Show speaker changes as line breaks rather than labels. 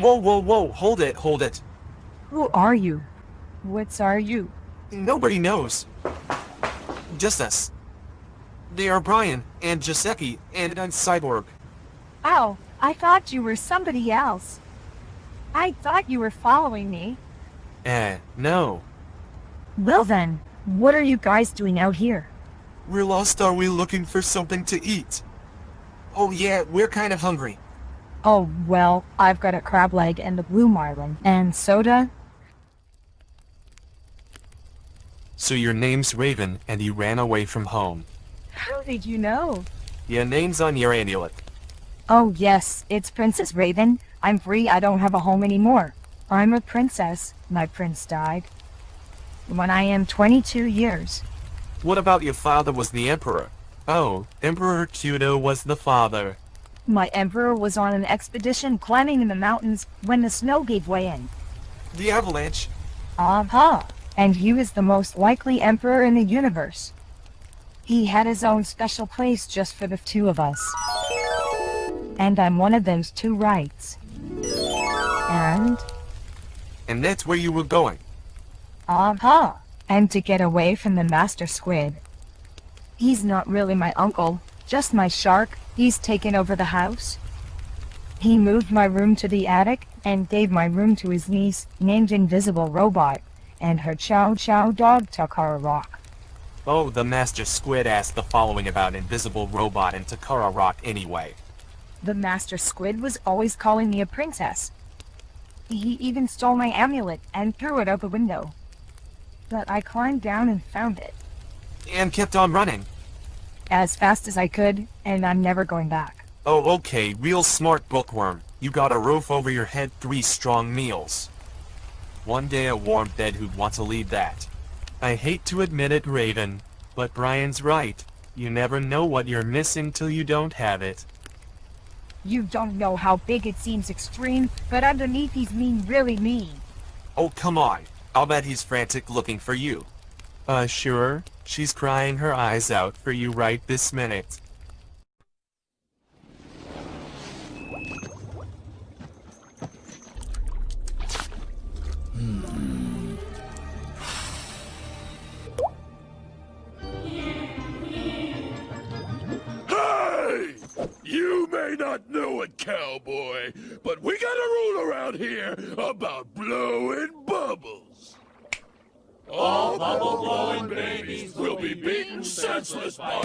Whoa, whoa, whoa, hold it, hold it.
Who are you? What's are you?
Nobody knows. Just us. They are Brian, and Giuseppe, and I'm Cyborg.
Oh, I thought you were somebody else. I thought you were following me.
Eh, no.
Well then, what are you guys doing out here?
We're lost are we looking for something to eat? Oh yeah, we're kind of hungry.
Oh, well, I've got a crab leg and a blue marlin. And soda?
So your name's Raven, and you ran away from home.
How did you know?
Your name's on your amulet.
Oh yes, it's Princess Raven. I'm free, I don't have a home anymore. I'm a princess. My prince died. When I am 22 years.
What about your father was the emperor? Oh, Emperor Kudo was the father.
My emperor was on an expedition climbing in the mountains when the snow gave way in.
The avalanche?
Aha! And he was the most likely emperor in the universe. He had his own special place just for the two of us. And I'm one of those two rights. And?
And that's where you were going.
Aha! And to get away from the Master Squid. He's not really my uncle, just my shark. He's taken over the house. He moved my room to the attic, and gave my room to his niece, named Invisible Robot, and her chow chow dog Takara Rock.
Oh, the Master Squid asked the following about Invisible Robot and Takara Rock anyway.
The Master Squid was always calling me a princess. He even stole my amulet and threw it out the window. But I climbed down and found it.
And kept on running.
As fast as I could, and I'm never going back.
Oh, okay, real smart bookworm. You got a roof over your head, three strong meals. One day a warm bed who'd want to leave that. I hate to admit it, Raven, but Brian's right. You never know what you're missing till you don't have it.
You don't know how big it seems extreme, but underneath he's mean really mean.
Oh, come on. I'll bet he's frantic looking for you. Uh, sure. She's crying her eyes out for you right this minute.
Hey! You may not know it, cowboy, but we got a rule around here about blowing bubbles. All bubble blowing babies will be beaten senseless by